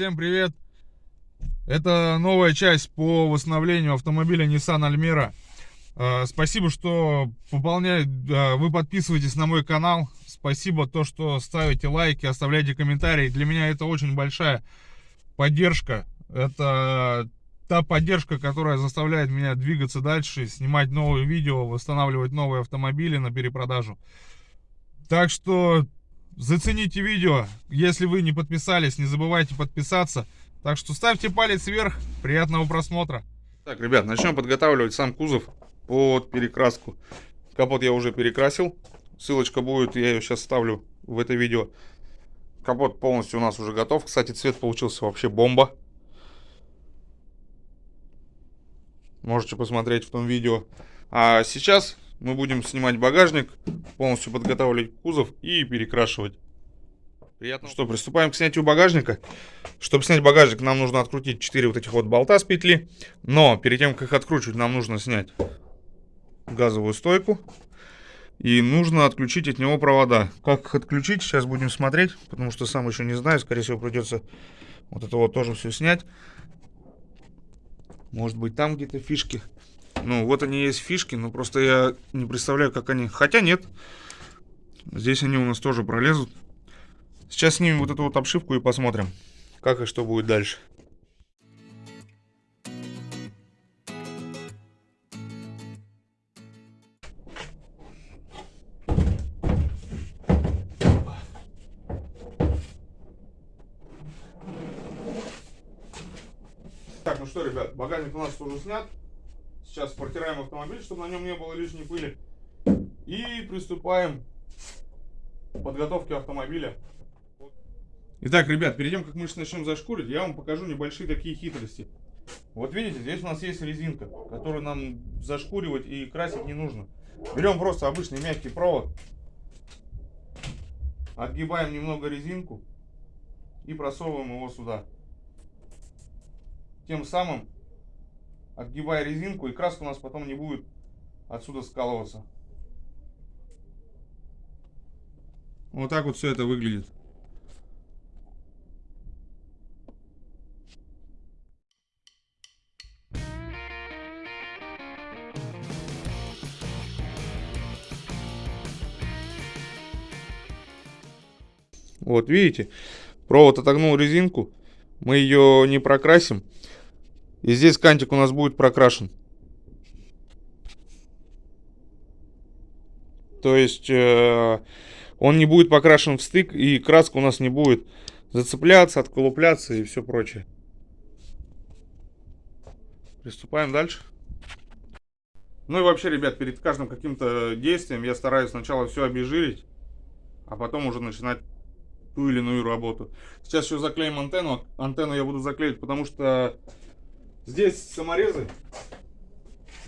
Всем привет! Это новая часть по восстановлению автомобиля Nissan Almera. Э, спасибо, что пополняет, э, вы подписываетесь на мой канал. Спасибо то, что ставите лайки, оставляете комментарии. Для меня это очень большая поддержка. Это та поддержка, которая заставляет меня двигаться дальше, снимать новые видео, восстанавливать новые автомобили на перепродажу. Так что Зацените видео. Если вы не подписались, не забывайте подписаться. Так что ставьте палец вверх. Приятного просмотра. Так, ребят, начнем подготавливать сам кузов под перекраску. Капот я уже перекрасил. Ссылочка будет, я ее сейчас ставлю в это видео. Капот полностью у нас уже готов. Кстати, цвет получился вообще бомба. Можете посмотреть в том видео. А сейчас мы будем снимать багажник, полностью подготавливать кузов и перекрашивать. Приятно. Что, приступаем к снятию багажника. Чтобы снять багажник, нам нужно открутить 4 вот этих вот болта с петли. Но перед тем, как их откручивать, нам нужно снять газовую стойку. И нужно отключить от него провода. Как их отключить, сейчас будем смотреть, потому что сам еще не знаю. Скорее всего, придется вот это вот тоже все снять. Может быть, там где-то фишки. Ну, вот они есть фишки, но просто я не представляю, как они... Хотя нет. Здесь они у нас тоже пролезут. Сейчас снимем вот эту вот обшивку и посмотрим, как и что будет дальше. Так, ну что, ребят, багажник у нас уже снят. Сейчас протираем автомобиль, чтобы на нем не было лишней пыли. И приступаем к подготовке автомобиля. Итак, ребят, перед тем, как мы начнем зашкурить, я вам покажу небольшие такие хитрости. Вот видите, здесь у нас есть резинка, которую нам зашкуривать и красить не нужно. Берем просто обычный мягкий провод, отгибаем немного резинку и просовываем его сюда. Тем самым отгибая резинку, и краска у нас потом не будет отсюда скалываться. Вот так вот все это выглядит. Вот, видите, провод отогнул резинку, мы ее не прокрасим, и здесь кантик у нас будет прокрашен. То есть э, он не будет покрашен в стык, и краска у нас не будет зацепляться, отколупляться и все прочее. Приступаем дальше. Ну и вообще, ребят, перед каждым каким-то действием я стараюсь сначала все обезжирить, а потом уже начинать ту или иную работу. Сейчас еще заклеим антенну. Антенну я буду заклеивать, потому что Здесь саморезы.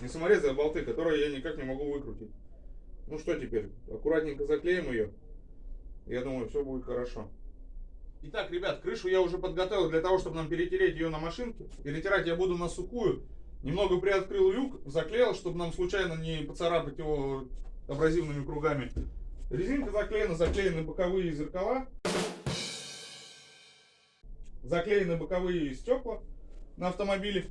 Не саморезы, а болты, которые я никак не могу выкрутить. Ну что теперь? Аккуратненько заклеим ее. Я думаю, все будет хорошо. Итак, ребят, крышу я уже подготовил для того, чтобы нам перетереть ее на машинке. Перетирать я буду на сухую. Немного приоткрыл люк, заклеил, чтобы нам случайно не поцарапать его абразивными кругами. Резинка заклеена, заклеены боковые зеркала. Заклеены боковые стекла на автомобиле.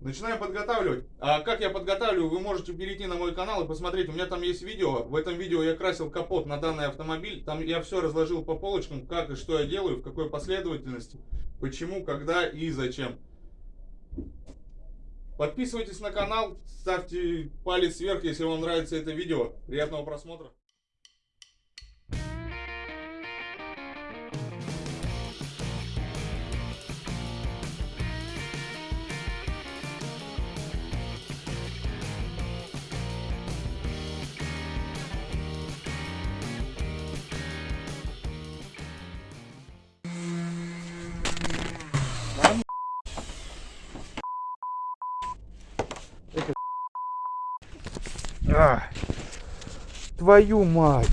Начинаю подготавливать. А как я подготавливаю, вы можете перейти на мой канал и посмотреть. У меня там есть видео. В этом видео я красил капот на данный автомобиль. Там я все разложил по полочкам, как и что я делаю, в какой последовательности, почему, когда и зачем. Подписывайтесь на канал, ставьте палец вверх, если вам нравится это видео. Приятного просмотра. А, твою мать!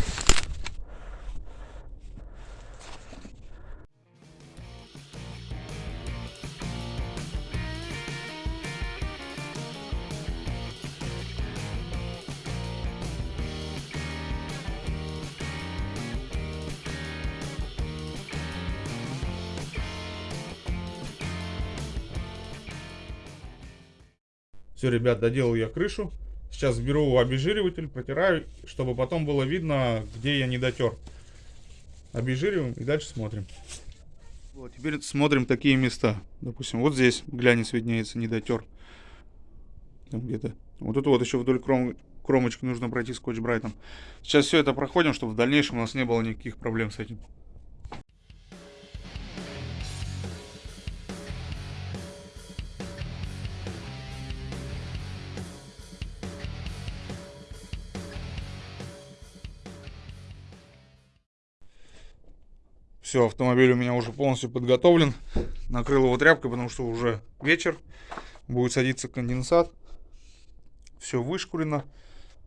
Все, ребят, доделал я крышу. Сейчас беру обезжириватель, протираю, чтобы потом было видно, где я не дотер. Обезжириваем и дальше смотрим. Вот, теперь смотрим такие места. Допустим, вот здесь глянец виднеется, не дотер. Там где-то. Вот тут вот еще вдоль кром... кромочки нужно пройти скотч-брайтом. Сейчас все это проходим, чтобы в дальнейшем у нас не было никаких проблем с этим. Все, автомобиль у меня уже полностью подготовлен. Накрыл его тряпкой, потому что уже вечер. Будет садиться конденсат. Все вышкурено.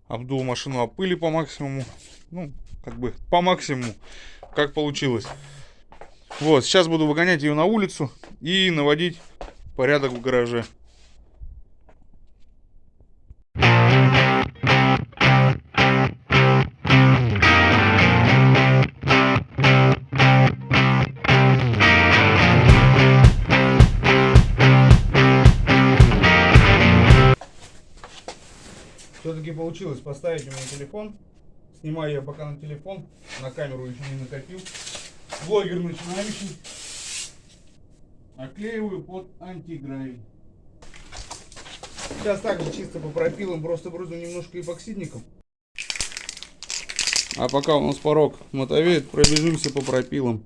Обдул машину о пыли по максимуму. Ну, как бы по максимуму, как получилось. Вот, сейчас буду выгонять ее на улицу и наводить порядок в гараже. Получилось поставить у меня телефон. Снимаю я пока на телефон, на камеру еще не накопил. Блогер начинающий. Оклеиваю под антигравий. Сейчас также чисто по пропилам, просто брызну немножко эпоксидником. А пока у нас порог мотовеет, пробежимся по пропилам.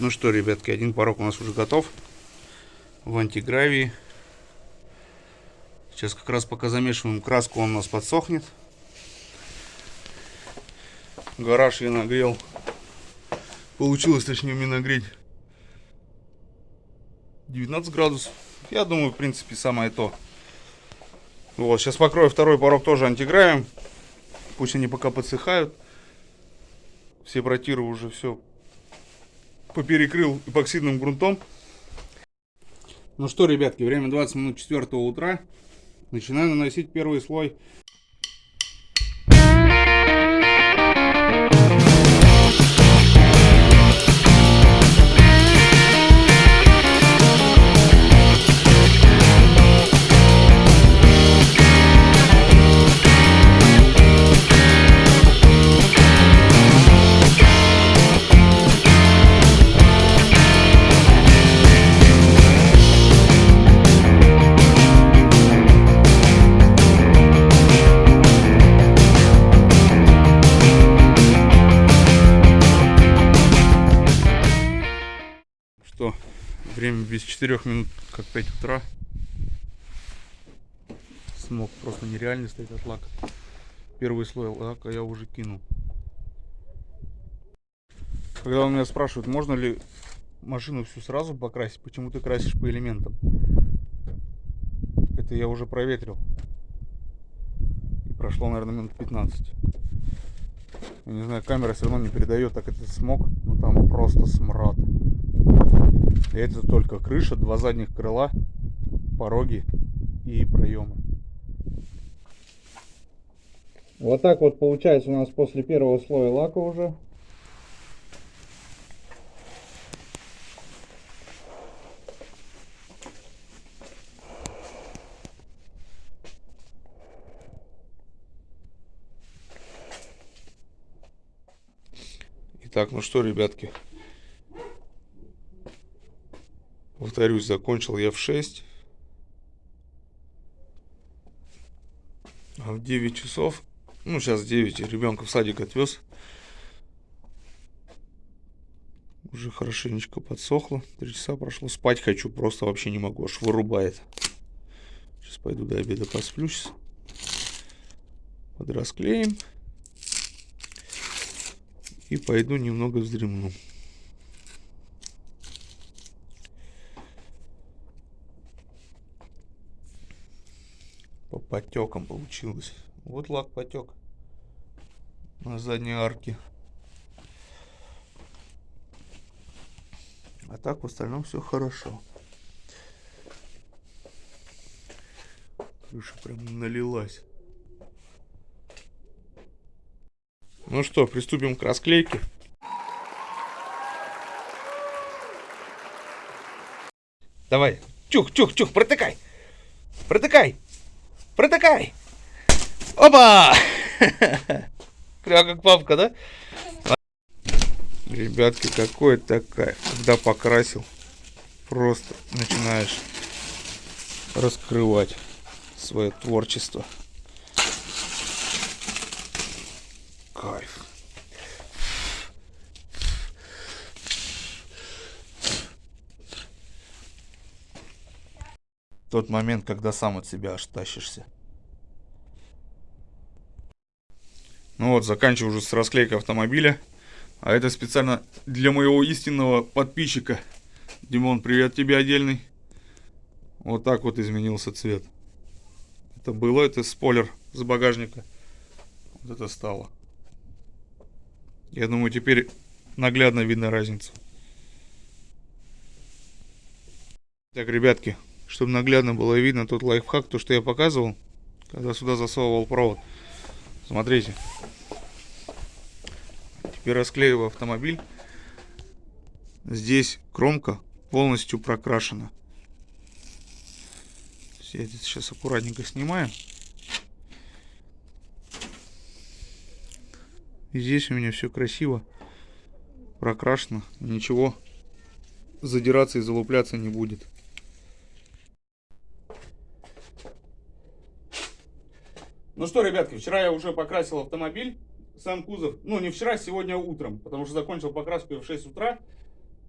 Ну что, ребятки, один порог у нас уже готов в антигравии. Сейчас как раз пока замешиваем краску, он у нас подсохнет. Гараж я нагрел. Получилось, точнее, мне нагреть 19 градусов. Я думаю, в принципе, самое то. Вот, сейчас покрою второй порог тоже антигравием. Пусть они пока подсыхают. Все протиры уже все поперекрыл эпоксидным грунтом. Ну что, ребятки, время 20 минут 4 утра. Начинаю наносить первый слой без 4 минут, как 5 утра. Смог просто нереально стоит от лака. Первый слой лака я уже кинул. Когда у меня спрашивают, можно ли машину всю сразу покрасить, почему ты красишь по элементам? Это я уже проветрил. И прошло, наверное, минут 15. Я не знаю, камера все равно не передает так этот смог, но там просто смрад. Это только крыша, два задних крыла, пороги и проемы. Вот так вот получается у нас после первого слоя лака уже. Итак, ну что, ребятки, Повторюсь, закончил я в 6. А в 9 часов, ну сейчас 9, ребенка в садик отвез. Уже хорошенечко подсохло. Три часа прошло. Спать хочу, просто вообще не могу. Аж вырубает. Сейчас пойду до обеда посплюсь. Подрасклеим. И пойду немного вздремну. по потекам получилось. Вот лак потек на задней арке. А так в остальном все хорошо. Крыша прям налилась. Ну что, приступим к расклейке. Давай. чух, чух, чух, протыкай. Протыкай. Протыкай. Опа! Прям как папка, да? Ребятки, какой это кайф. Когда покрасил, просто начинаешь раскрывать свое творчество. Кайф. Тот момент, когда сам от себя аж тащишься. Ну вот, заканчиваю уже с расклейкой автомобиля. А это специально для моего истинного подписчика. Димон, привет тебе отдельный. Вот так вот изменился цвет. Это было, это спойлер с багажника. Вот это стало. Я думаю, теперь наглядно видно разницу. Так, ребятки, чтобы наглядно было видно тот лайфхак, то, что я показывал, когда сюда засовывал провод. Смотрите. Теперь расклеиваю автомобиль. Здесь кромка полностью прокрашена. Я здесь сейчас аккуратненько снимаю. И здесь у меня все красиво прокрашено. Ничего задираться и залупляться не будет. Ну что, ребятки, вчера я уже покрасил автомобиль, сам кузов. Ну, не вчера, сегодня утром, потому что закончил покраску в 6 утра.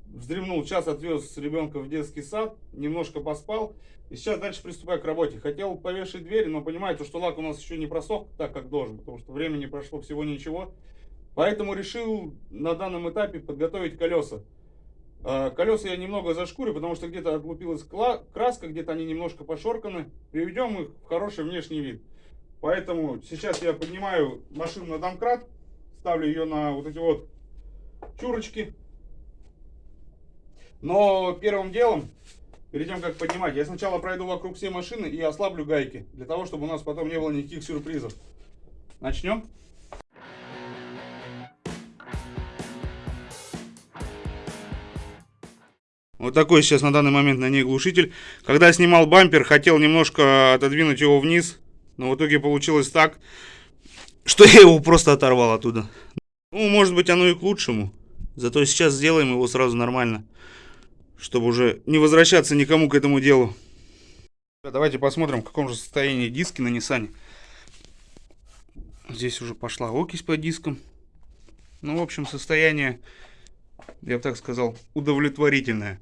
Вздремнул, час отвез ребенка в детский сад, немножко поспал. И сейчас дальше приступаю к работе. Хотел повешать дверь, но понимаете, что лак у нас еще не просох так, как должен, потому что времени прошло всего ничего. Поэтому решил на данном этапе подготовить колеса. А, колеса я немного зашкурю, потому что где-то отлупилась краска, где-то они немножко пошорканы. Приведем их в хороший внешний вид. Поэтому сейчас я поднимаю машину на домкрат, ставлю ее на вот эти вот чурочки. Но первым делом, перед тем как поднимать, я сначала пройду вокруг всей машины и ослаблю гайки, для того, чтобы у нас потом не было никаких сюрпризов. Начнем. Вот такой сейчас на данный момент на ней глушитель. Когда снимал бампер, хотел немножко отодвинуть его вниз, но в итоге получилось так, что я его просто оторвал оттуда. Ну, может быть, оно и к лучшему. Зато сейчас сделаем его сразу нормально. Чтобы уже не возвращаться никому к этому делу. Давайте посмотрим, в каком же состоянии диски на Nissan. Здесь уже пошла окись по дискам. Ну, в общем, состояние, я бы так сказал, удовлетворительное.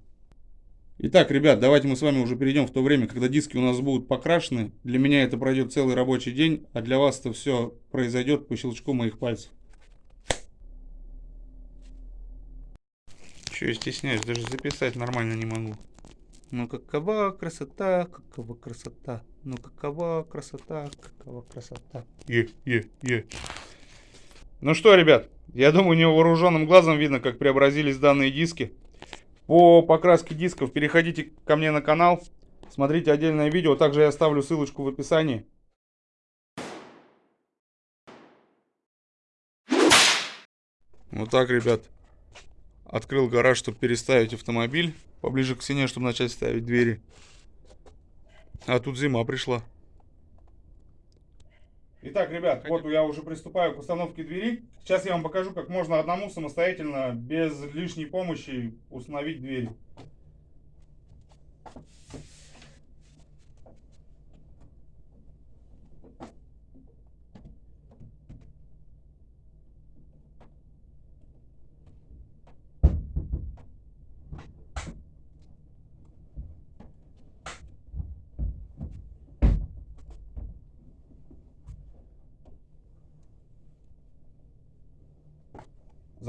Итак, ребят, давайте мы с вами уже перейдем в то время, когда диски у нас будут покрашены. Для меня это пройдет целый рабочий день, а для вас это все произойдет по щелчку моих пальцев. Че я стесняюсь, даже записать нормально не могу. Ну какова красота, какова красота, ну какова красота, какова красота. Е, е, е. Ну что, ребят, я думаю, невооруженным глазом видно, как преобразились данные диски. По покраске дисков переходите ко мне на канал, смотрите отдельное видео. Также я оставлю ссылочку в описании. Вот так, ребят. Открыл гараж, чтобы переставить автомобиль. Поближе к стене, чтобы начать ставить двери. А тут зима пришла. Итак, ребят, вот я уже приступаю к установке двери. Сейчас я вам покажу, как можно одному самостоятельно, без лишней помощи, установить дверь.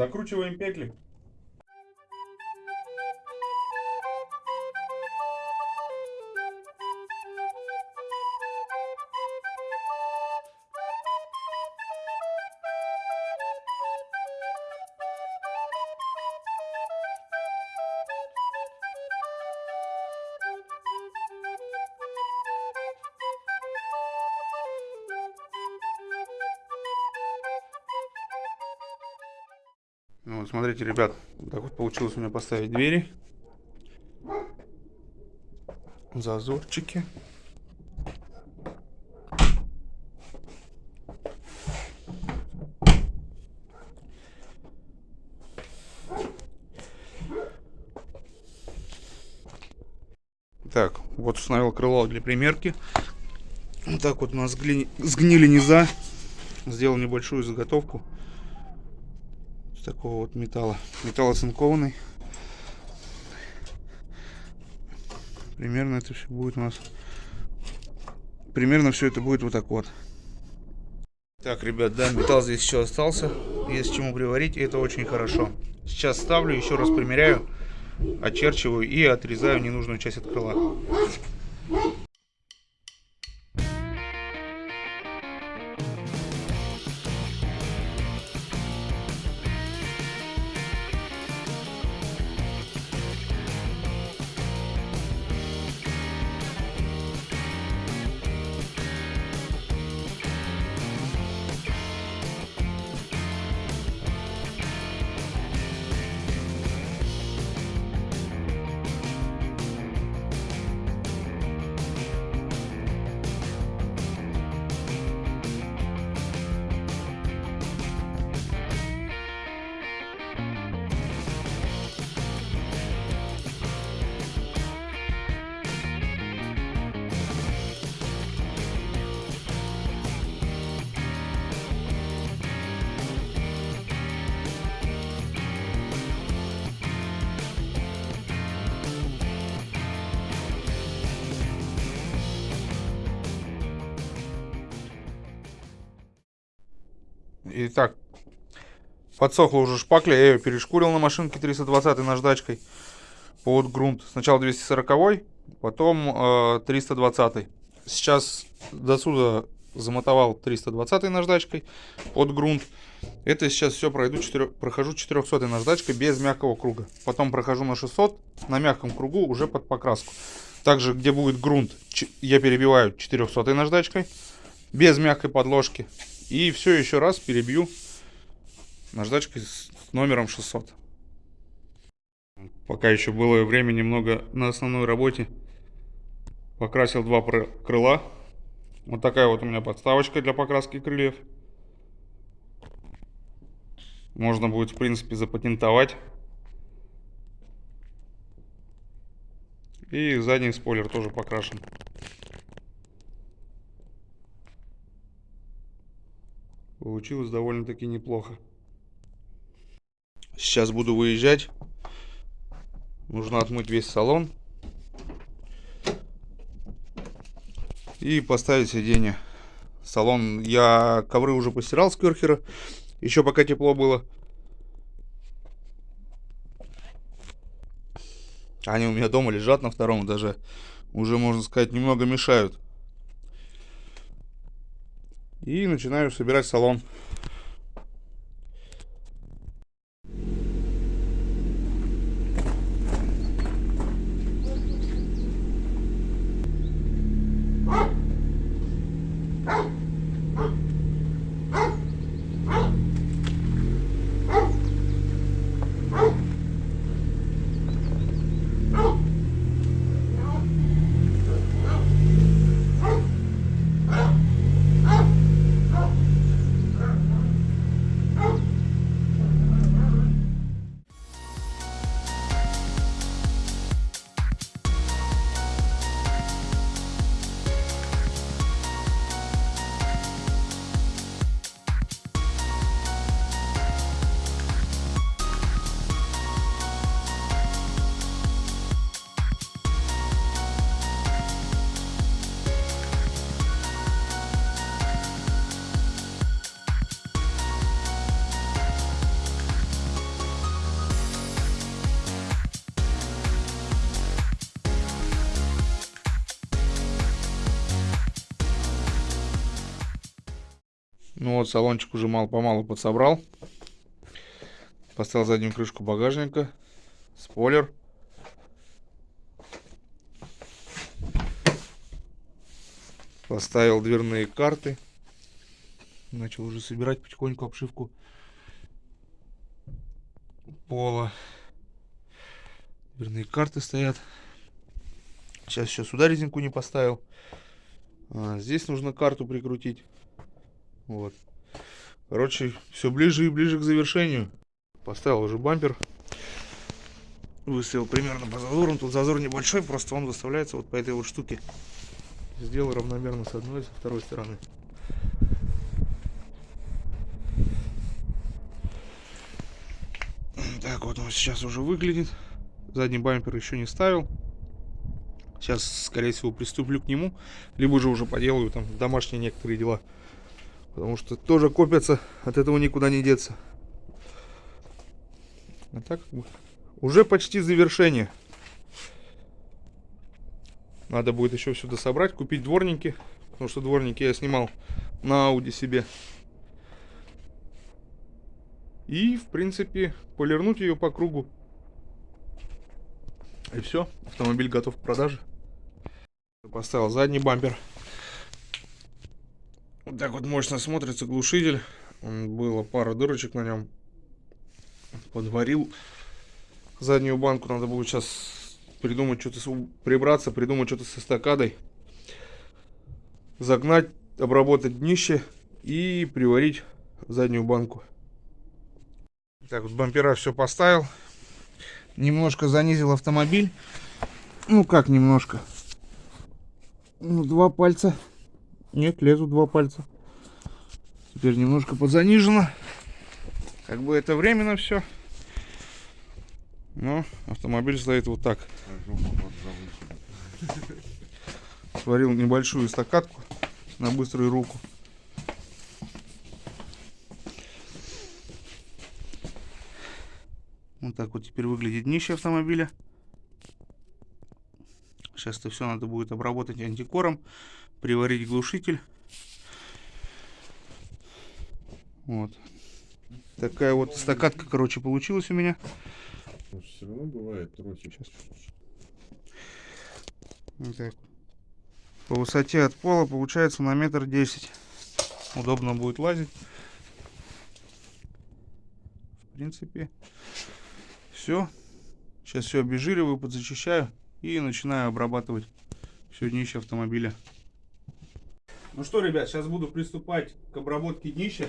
Закручиваем петли. Ну, вот смотрите, ребят, так вот получилось у меня поставить двери. зазорчики. Так, вот установил крыло для примерки. Вот так вот у нас сгли... сгнили низа. Сделал небольшую заготовку такого вот металла. Металл оцинкованный. Примерно это все будет у нас... Примерно все это будет вот так вот. Так, ребят, да, металл здесь еще остался. Есть чему приварить, и это очень хорошо. Сейчас ставлю, еще раз примеряю, очерчиваю и отрезаю ненужную часть от крыла. Итак, подсохла уже шпакля, я ее перешкурил на машинке 320 наждачкой под грунт. Сначала 240, потом э, 320. Сейчас до сюда замотовал 320 наждачкой под грунт. Это сейчас все пройду 4, прохожу 400 наждачкой без мягкого круга. Потом прохожу на 600 на мягком кругу уже под покраску. Также где будет грунт я перебиваю 400 наждачкой без мягкой подложки. И все еще раз перебью наждачкой с номером 600. Пока еще было время немного на основной работе. Покрасил два крыла. Вот такая вот у меня подставочка для покраски крыльев. Можно будет, в принципе, запатентовать. И задний спойлер тоже покрашен. Получилось довольно-таки неплохо. Сейчас буду выезжать. Нужно отмыть весь салон. И поставить сиденье. Салон, я ковры уже постирал с керхера. Еще пока тепло было. Они у меня дома лежат на втором этаже. Уже, можно сказать, немного мешают. И начинаю собирать салон. Вот, салончик уже мало-помалу подсобрал. Поставил заднюю крышку багажника. Спойлер. Поставил дверные карты. Начал уже собирать потихоньку обшивку пола. Дверные карты стоят. Сейчас еще сюда резинку не поставил. А, здесь нужно карту прикрутить. Вот. Короче, все ближе и ближе к завершению. Поставил уже бампер. Выставил примерно по зазорам. Тут зазор небольшой, просто он выставляется вот по этой вот штуке. Сделал равномерно с одной и со второй стороны. Так вот он сейчас уже выглядит. Задний бампер еще не ставил. Сейчас, скорее всего, приступлю к нему. Либо же уже поделаю там домашние некоторые дела. Потому что тоже копятся, от этого никуда не деться. А так, уже почти завершение. Надо будет еще сюда собрать, купить дворники. Потому что дворники я снимал на Ауди себе. И, в принципе, полирнуть ее по кругу. И все, автомобиль готов к продаже. Поставил задний бампер. Вот так вот мощно смотрится глушитель. Было пара дырочек на нем. Подварил заднюю банку. Надо будет сейчас придумать что-то, прибраться, придумать что-то с эстакадой. Загнать, обработать днище и приварить заднюю банку. Так вот бампера все поставил. Немножко занизил автомобиль. Ну как немножко. Ну, два пальца нет, лезут два пальца. Теперь немножко подзанижено. Как бы это временно все. Но автомобиль стоит вот так. Сварил небольшую стакатку на быструю руку. Вот так вот теперь выглядит днище автомобиля. Сейчас это все надо будет обработать антикором приварить глушитель. Вот. Такая вот стакатка, короче, получилась у меня. Все равно бывает трохи. Так. По высоте от пола получается на метр десять. Удобно будет лазить. В принципе, все. Сейчас все обезжириваю, подзачищаю и начинаю обрабатывать все днище автомобиля. Ну что, ребят, сейчас буду приступать к обработке днища.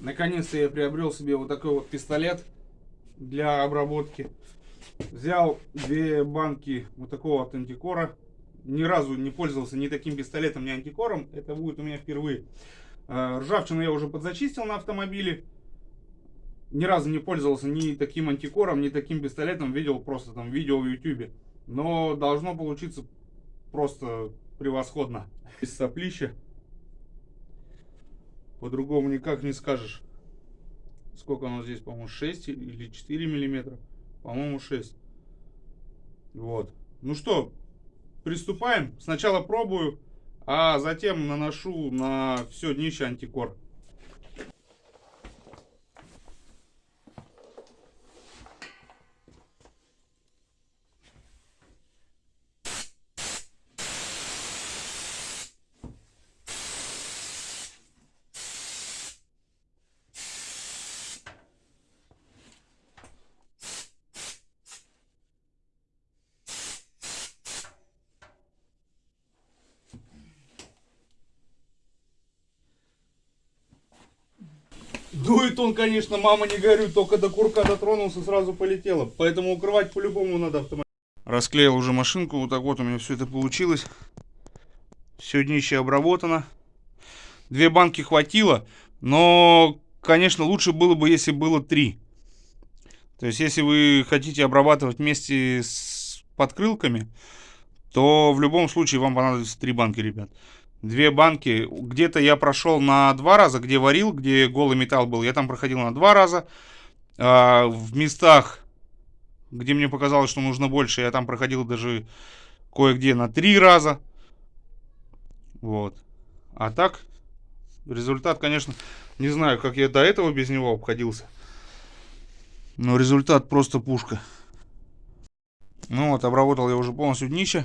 Наконец-то я приобрел себе вот такой вот пистолет для обработки. Взял две банки вот такого вот антикора. Ни разу не пользовался ни таким пистолетом, ни антикором. Это будет у меня впервые. А, ржавчину я уже подзачистил на автомобиле. Ни разу не пользовался ни таким антикором, ни таким пистолетом. Видел просто там видео в YouTube. Но должно получиться просто превосходно. Из соплища. По-другому никак не скажешь. Сколько оно здесь, по-моему, 6 или 4 миллиметра. По-моему, 6. Вот. Ну что, приступаем. Сначала пробую, а затем наношу на все днище антикор. Он, конечно, мама не горюй, только до курка дотронулся, сразу полетело. Поэтому укрывать по-любому надо автомобиль. Расклеил уже машинку, вот так вот у меня все это получилось. Все днище обработано. Две банки хватило, но, конечно, лучше было бы, если было три. То есть, если вы хотите обрабатывать вместе с подкрылками, то в любом случае вам понадобится три банки, ребят две банки. Где-то я прошел на два раза, где варил, где голый металл был. Я там проходил на два раза. А, в местах, где мне показалось, что нужно больше, я там проходил даже кое-где на три раза. Вот. А так, результат, конечно, не знаю, как я до этого без него обходился. Но результат просто пушка. Ну вот, обработал я уже полностью днище.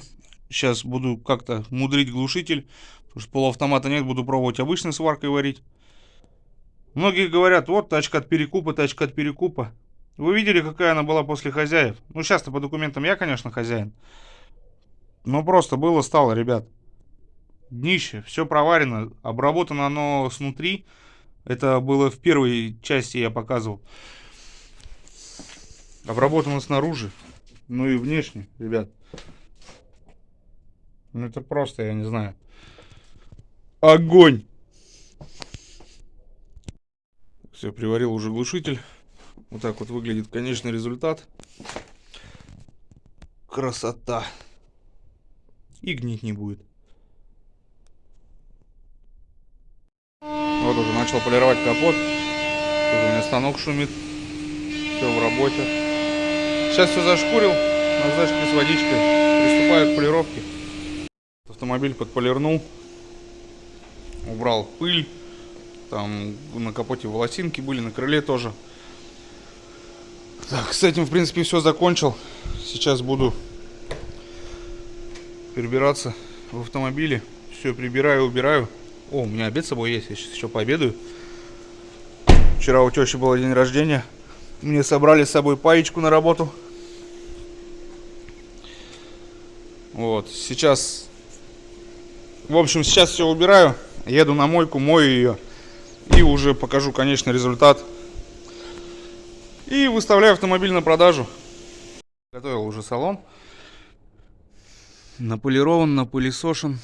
Сейчас буду как-то мудрить глушитель. Потому что полуавтомата нет, буду пробовать обычной сваркой варить. Многие говорят, вот тачка от перекупа, тачка от перекупа. Вы видели, какая она была после хозяев? Ну, сейчас-то по документам я, конечно, хозяин. Ну, просто было, стало, ребят. Днище, все проварено, обработано оно снутри. Это было в первой части, я показывал. Обработано снаружи, ну и внешне, ребят. Ну это просто, я не знаю. Огонь! Все, приварил уже глушитель. Вот так вот выглядит конечный результат. Красота. И гнить не будет. Вот уже начал полировать капот. Тут у меня станок шумит. Все в работе. Сейчас все зашкурил. Наждачкой с водичкой. Приступаю к полировке. Автомобиль подполирнул. Убрал пыль. Там на капоте волосинки были, на крыле тоже. Так, с этим, в принципе, все закончил. Сейчас буду перебираться в автомобиле. Все прибираю, убираю. О, у меня обед с собой есть, я сейчас еще пообедаю. Вчера у тещи был день рождения. Мне собрали с собой паечку на работу. Вот, сейчас... В общем, сейчас все убираю. Еду на мойку, мою ее. И уже покажу конечный результат. И выставляю автомобиль на продажу. Готовил уже салон. Наполирован, напылесошен.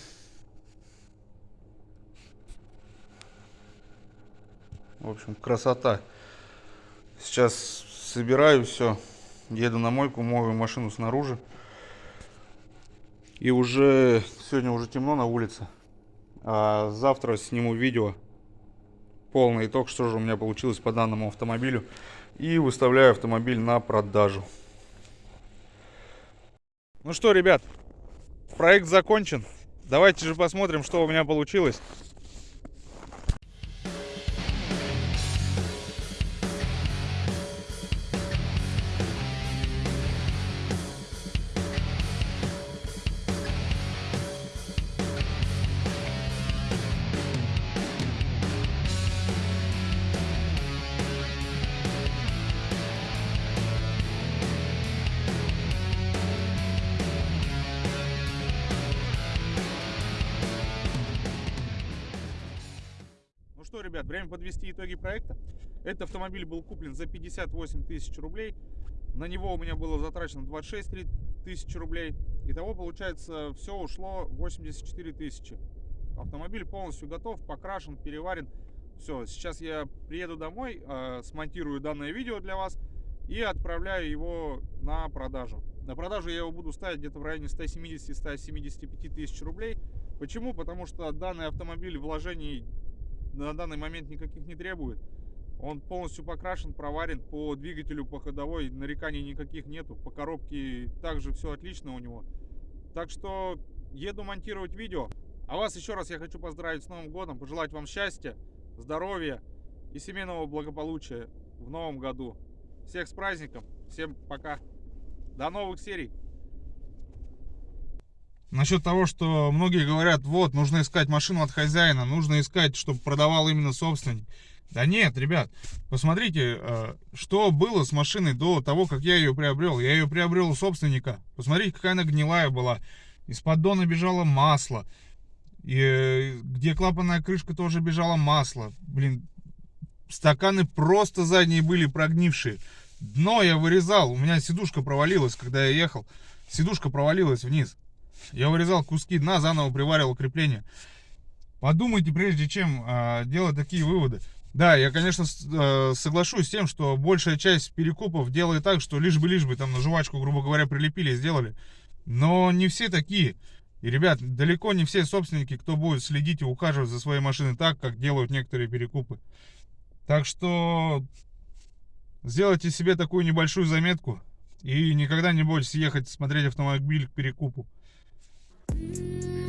В общем, красота. Сейчас собираю все. Еду на мойку, мою машину снаружи. И уже сегодня уже темно на улице. А завтра сниму видео. Полный итог, что же у меня получилось по данному автомобилю. И выставляю автомобиль на продажу. Ну что, ребят, проект закончен. Давайте же посмотрим, что у меня получилось. Автомобиль был куплен за 58 тысяч рублей. На него у меня было затрачено 26 тысячи рублей. Итого, получается, все ушло 84 тысячи. Автомобиль полностью готов, покрашен, переварен. Все, сейчас я приеду домой, э, смонтирую данное видео для вас и отправляю его на продажу. На продажу я его буду ставить где-то в районе 170-175 тысяч рублей. Почему? Потому что данный автомобиль вложений на данный момент никаких не требует. Он полностью покрашен, проварен по двигателю, по ходовой, нареканий никаких нету. По коробке также все отлично у него. Так что еду монтировать видео. А вас еще раз я хочу поздравить с Новым годом, пожелать вам счастья, здоровья и семейного благополучия в новом году. Всех с праздником, всем пока, до новых серий. Насчет того, что многие говорят, вот, нужно искать машину от хозяина, нужно искать, чтобы продавал именно собственник. Да нет, ребят, посмотрите, э, что было с машиной до того, как я ее приобрел. Я ее приобрел у собственника. Посмотрите, какая она гнилая была. Из поддона бежало масло. И э, где клапанная крышка тоже бежало масло. Блин, стаканы просто задние были прогнившие. Дно я вырезал, у меня сидушка провалилась, когда я ехал. Сидушка провалилась вниз. Я вырезал куски дна, заново приваривал крепление. Подумайте, прежде чем э, делать такие выводы. Да, я, конечно, э, соглашусь с тем, что большая часть перекупов делает так, что лишь бы, лишь бы там на жвачку, грубо говоря, прилепили сделали. Но не все такие. И, ребят, далеко не все собственники, кто будет следить и ухаживать за своей машиной так, как делают некоторые перекупы. Так что сделайте себе такую небольшую заметку и никогда не бойтесь ехать смотреть автомобиль к перекупу. Thank you.